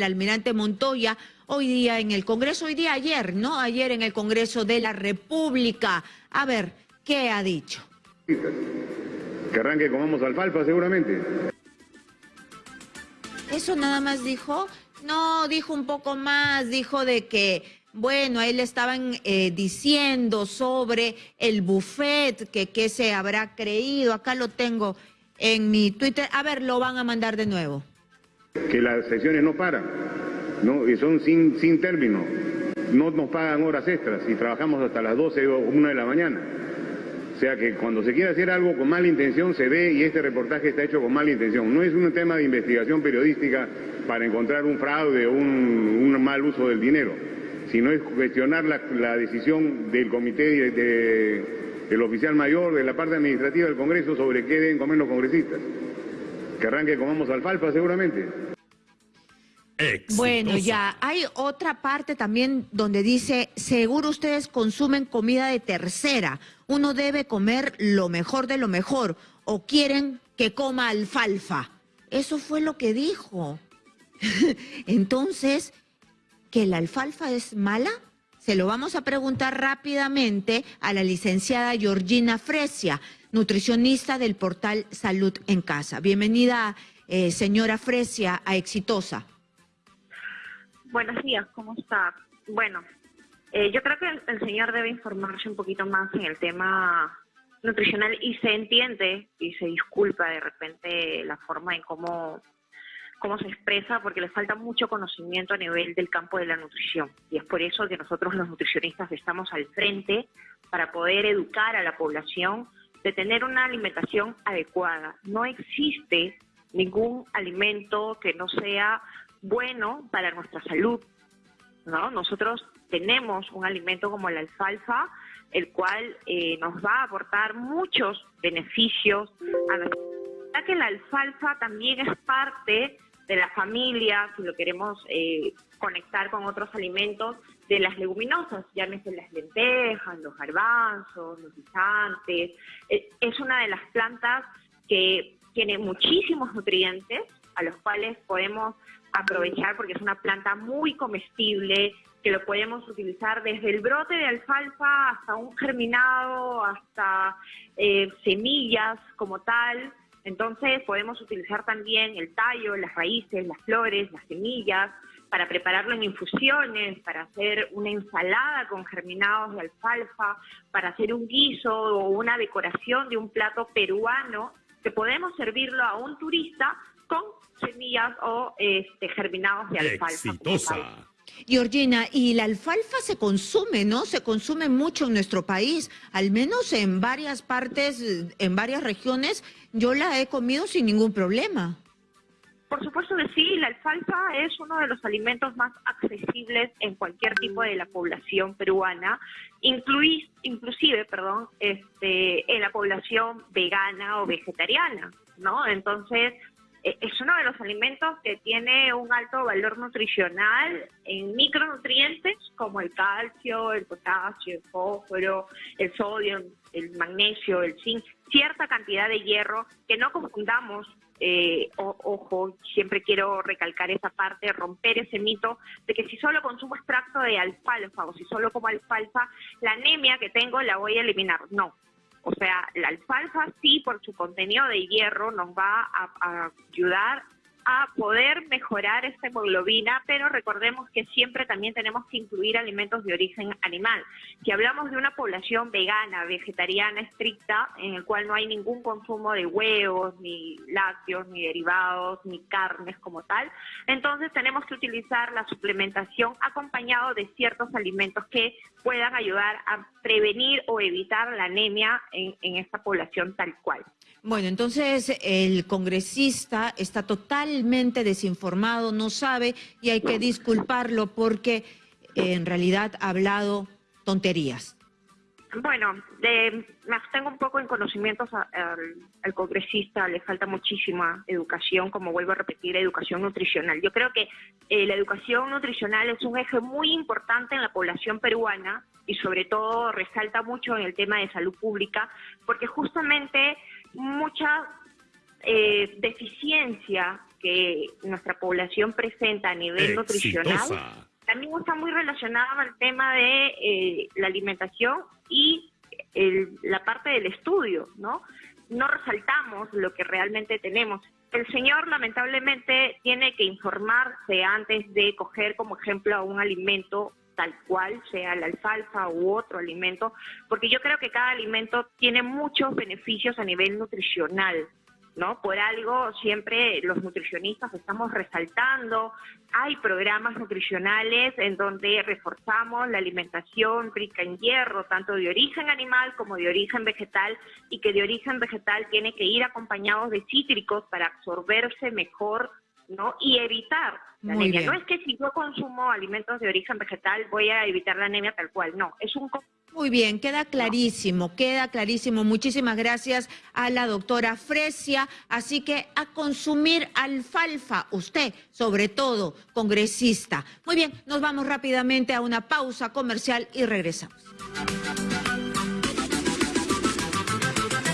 el almirante Montoya hoy día en el Congreso, hoy día ayer, ¿no? Ayer en el Congreso de la República. A ver, ¿qué ha dicho? Que arranque comamos alfalfa seguramente. ¿Eso nada más dijo? No, dijo un poco más, dijo de que, bueno, ahí le estaban eh, diciendo sobre el buffet, que qué se habrá creído. Acá lo tengo en mi Twitter. A ver, lo van a mandar de nuevo. Que las sesiones no paran, ¿no? y son sin, sin término. No nos pagan horas extras y trabajamos hasta las 12 o 1 de la mañana. O sea que cuando se quiere hacer algo con mala intención se ve y este reportaje está hecho con mala intención. No es un tema de investigación periodística para encontrar un fraude o un, mal uso del dinero, sino es cuestionar la, decisión del comité del oficial mayor de la parte administrativa del Congreso sobre qué deben comer los congresistas. Que arranque comamos alfalfa seguramente. Bueno, ya hay otra parte también donde dice, seguro ustedes consumen comida de tercera, uno debe comer lo mejor de lo mejor, o quieren que coma alfalfa. Eso fue lo que dijo. Entonces, ¿que la alfalfa es mala? Se lo vamos a preguntar rápidamente a la licenciada Georgina Fresia, nutricionista del portal Salud en Casa. Bienvenida, eh, señora Fresia, a Exitosa. Buenos días, ¿cómo está? Bueno, eh, yo creo que el, señor debe informarse un poquito más en el tema nutricional y se entiende y se disculpa de repente la forma en cómo, cómo se expresa porque le falta mucho conocimiento a nivel del campo de la nutrición. Y es por eso que nosotros los nutricionistas estamos al frente para poder educar a la población de tener una alimentación adecuada. No existe ningún alimento que no sea bueno para nuestra salud. ¿no? Nosotros tenemos un alimento como la alfalfa, el cual eh, nos va a aportar muchos beneficios a nuestra ya que la alfalfa también es parte de la familia, si lo queremos eh, conectar con otros alimentos, de las leguminosas, llámese las lentejas, los garbanzos, los guisantes. Eh, es una de las plantas que tiene muchísimos nutrientes a los cuales podemos aprovechar porque es una planta muy comestible, que lo podemos utilizar desde el brote de alfalfa hasta un germinado, hasta eh, semillas como tal. Entonces podemos utilizar también el tallo, las raíces, las flores, las semillas, para prepararlo en infusiones, para hacer una ensalada con germinados de alfalfa, para hacer un guiso o una decoración de un plato peruano, que podemos servirlo a un turista con semillas o este, germinados de alfalfa. Exitosa. Georgina, y la alfalfa se consume, ¿no? Se consume mucho en nuestro país, al menos en varias partes, en varias regiones, yo la he comido sin ningún problema. Por supuesto que sí, la alfalfa es uno de los alimentos más accesibles en cualquier tipo de la población peruana, inclusive, perdón, este, en la población vegana o vegetariana, ¿no? Entonces, alimentos que tiene un alto valor nutricional en micronutrientes como el calcio, el potasio, el fósforo, el sodio, el magnesio, el zinc, cierta cantidad de hierro, que no confundamos, eh, ojo, siempre quiero recalcar esa parte, romper ese mito de que si solo consumo extracto de alfalfa o si solo como alfalfa, la anemia que tengo la voy a eliminar. No, o sea, la alfalfa sí, por su contenido de hierro, nos va a, ayudar a poder mejorar esta hemoglobina, pero recordemos que siempre también tenemos que incluir alimentos de origen animal. Si hablamos de una población vegana, vegetariana estricta, en el cual no hay ningún consumo de huevos, ni lácteos, ni derivados, ni carnes como tal, entonces tenemos que utilizar la suplementación acompañado de ciertos alimentos que puedan ayudar a prevenir o evitar la anemia en, en esta población tal cual. Bueno, entonces el congresista está totalmente desinformado, no sabe y hay que disculparlo porque en realidad ha hablado tonterías. Bueno, me abstengo un poco en conocimientos al, congresista, le falta muchísima educación, como vuelvo a repetir, educación nutricional. Yo creo que eh, la educación nutricional es un eje muy importante en la población peruana y sobre todo resalta mucho en el tema de salud pública, porque justamente mucha eh, deficiencia que nuestra población presenta a nivel nutricional también está muy relacionado al tema de eh, la alimentación y la parte del estudio, ¿no? No resaltamos lo que realmente tenemos. El señor lamentablemente tiene que informarse antes de coger como ejemplo a un alimento tal cual, sea la alfalfa u otro alimento, porque yo creo que cada alimento tiene muchos beneficios a nivel nutricional. ¿no? Por algo siempre los nutricionistas estamos resaltando, hay programas nutricionales en donde reforzamos la alimentación rica en hierro, tanto de origen animal como de origen vegetal, y que de origen vegetal tiene que ir acompañados de cítricos para absorberse mejor ¿no? Y evitar la anemia. No es que si yo consumo alimentos de origen vegetal voy a evitar la anemia tal cual, no, es un... Muy bien, queda clarísimo, queda clarísimo. Muchísimas gracias a la doctora Fresia. Así que a consumir alfalfa, usted, sobre todo, congresista. Muy bien, nos vamos rápidamente a una pausa comercial y regresamos.